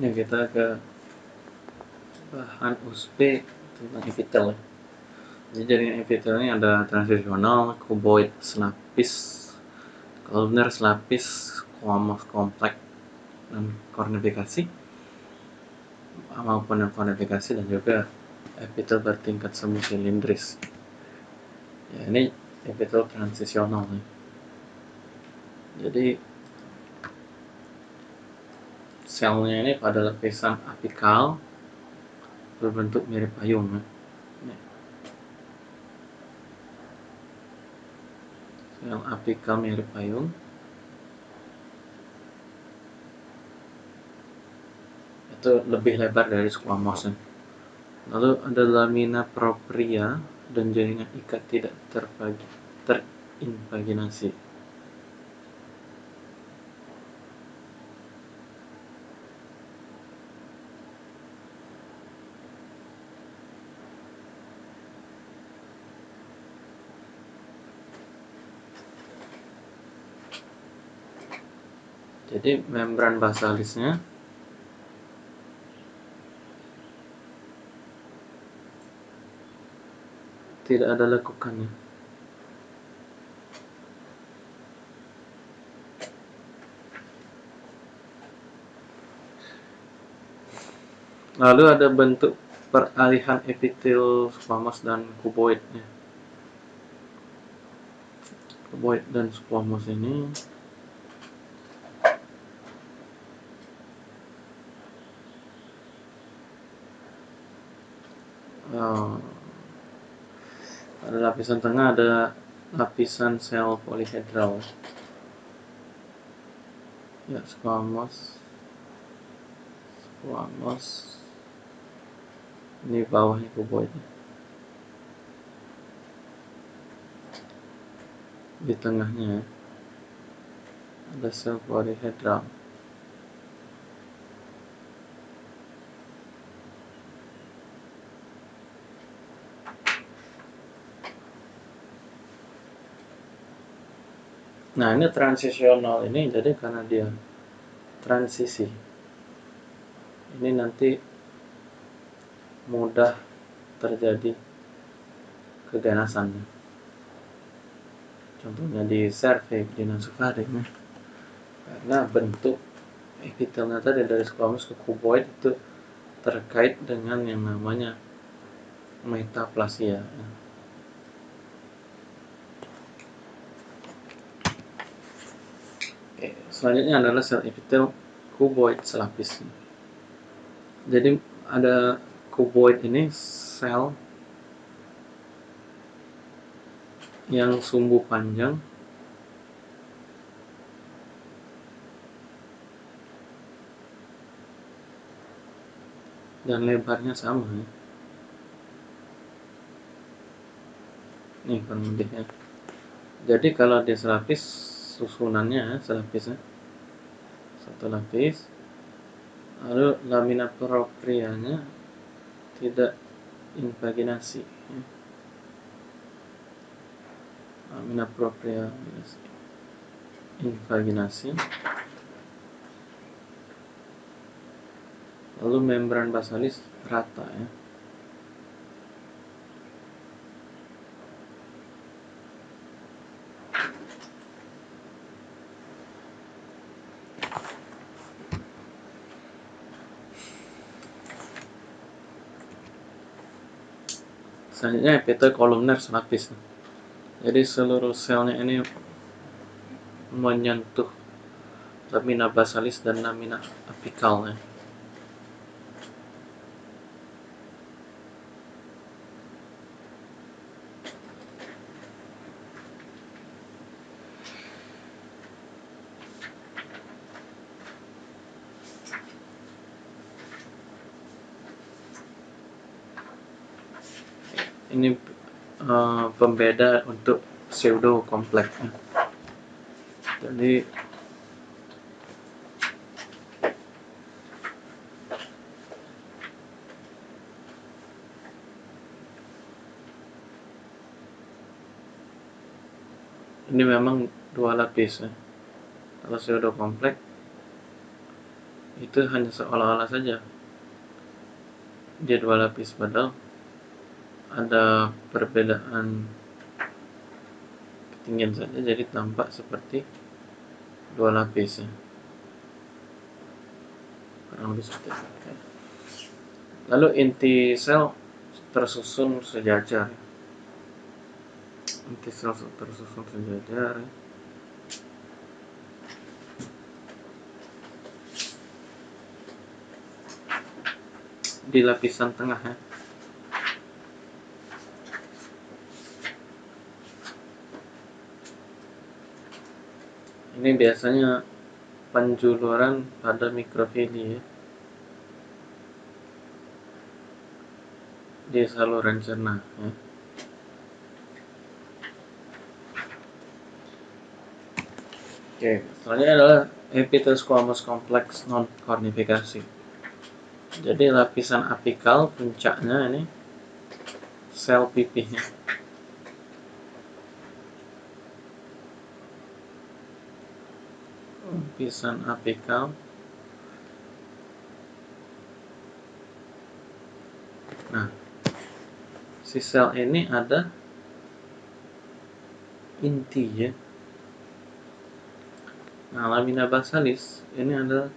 ya kita ke bahan USB tentang epitel jadi jaringan epitel ini ada transisional, cuboid selapis, columnar selapis, squamous kompleks dan kornifikasi maupun yang kornifikasi dan juga epitel bertingkat semu silindris ya ini epitel transisional jadi selnya ini pada lapisan apikal berbentuk mirip payung ya. Sel apikal mirip payung. Itu lebih lebar dari squamous. Ya. Lalu ada lamina propria dan jaringan ikat tidak terbagi, jadi membran basalisnya tidak ada lekukannya. Lalu ada bentuk peralihan epitel squamous dan kuboidnya. Kuboid dan squamous ini oh, pada lapisan tengah ada lapisan sel polihedral ya squamous. Squamous. Ini bawahnya kuboidnya. Di tengahnya ada sel polihedral Nah ini transisional ini jadi karena dia transisi. Ini nanti mudah terjadi keganasan contohnya di survei di nasufaring ya. karena bentuk epitelnya tadi dari squamous ke cuboid itu terkait dengan yang namanya metaplasia ya. Selanjutnya adalah sel epitel cuboid selapis. Jadi ada cuboid ini sel yang sumbu panjang. Dan lebarnya sama ya. kurang lebihnya jadi kalau dia selapis susunannya selapisnya satu lapis lalu lamina proprianya tidak invaginasi lamina propria invaginasi lalu membran basalis rata ya selanjutnya epitel kolumner selapis jadi seluruh selnya ini menyentuh lamina basalis dan lamina apikalnya ini uh, pembeda untuk pseudo kompleks jadi ini memang dua lapis ya. kalau pseudo kompleks itu hanya seolah-olah saja dia dua lapis padahal ada perbedaan ketinggian saja jadi tampak seperti dua lapis ya. Lebih lalu inti sel tersusun sejajar. Inti sel tersusun sejajar. Di lapisan tengah ya ini biasanya penjuluran pada mikrofili ya di saluran cerna ya. Oke, selanjutnya adalah epitel squamous kompleks non kornifikasi. Jadi lapisan apikal puncaknya ini sel pipihnya. Lapisan apikal Nah, si sel ini ada inti ya. Nah lamina basalis ini adalah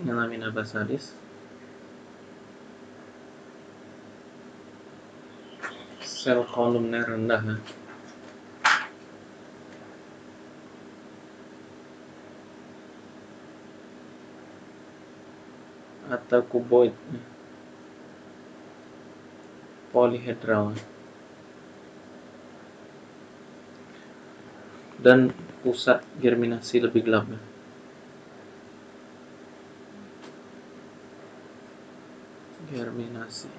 ini lamina basalis. Sel kolumner rendah ya. Atau kuboid polihedral dan pusat germinasi lebih gelap. Germinasi.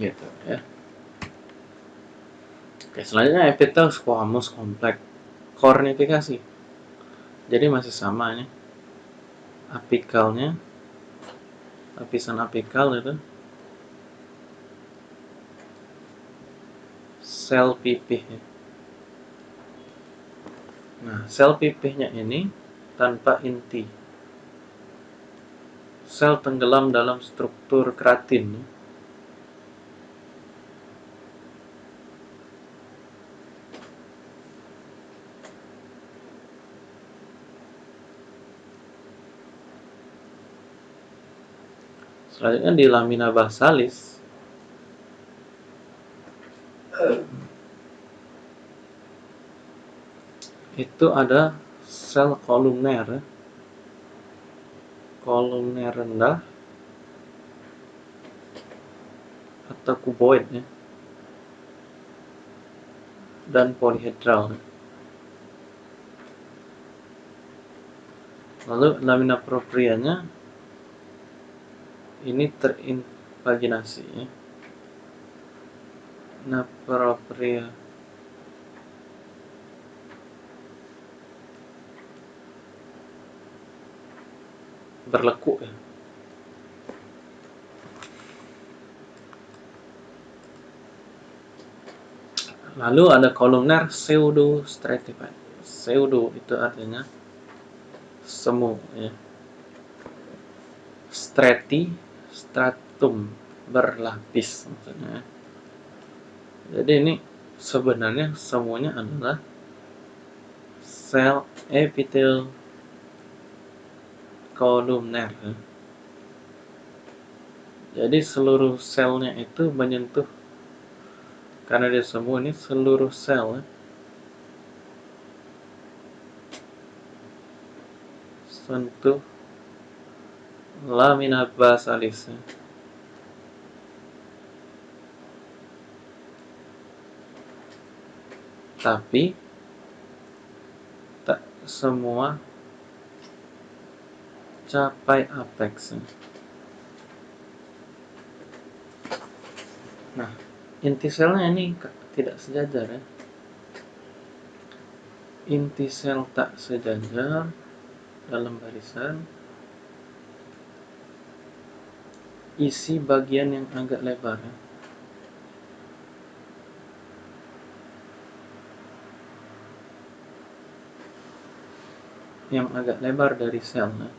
Gitu. Ya oke selanjutnya epitel squamous kompleks kornifikasi. Jadi masih sama ini. Apikalnya. Lapisan apikal itu. Sel pipih nah sel pipihnya ini tanpa inti. Sel tenggelam dalam struktur keratin Selanjutnya di lamina basalis. Itu ada sel kolumner. Kolumner rendah. Atau kuboid ya. Dan polihedral lalu lamina proprianya ini terinvaginasi ya. Nah, propria berlekuk ya. Lalu ada kolumner pseudo stratified. Pseudo itu artinya semu ya. Strati stratum berlapis maksudnya. Jadi ini sebenarnya semuanya adalah sel epitel kolumner jadi seluruh selnya itu menyentuh karena dia semua ini seluruh sel sentuh lamina basalis tapi tak semua capai apex. Nah inti selnya ini tidak sejajar ya. Inti sel tak sejajar dalam barisan isi bagian yang agak lebar ya. yang agak lebar dari selnya.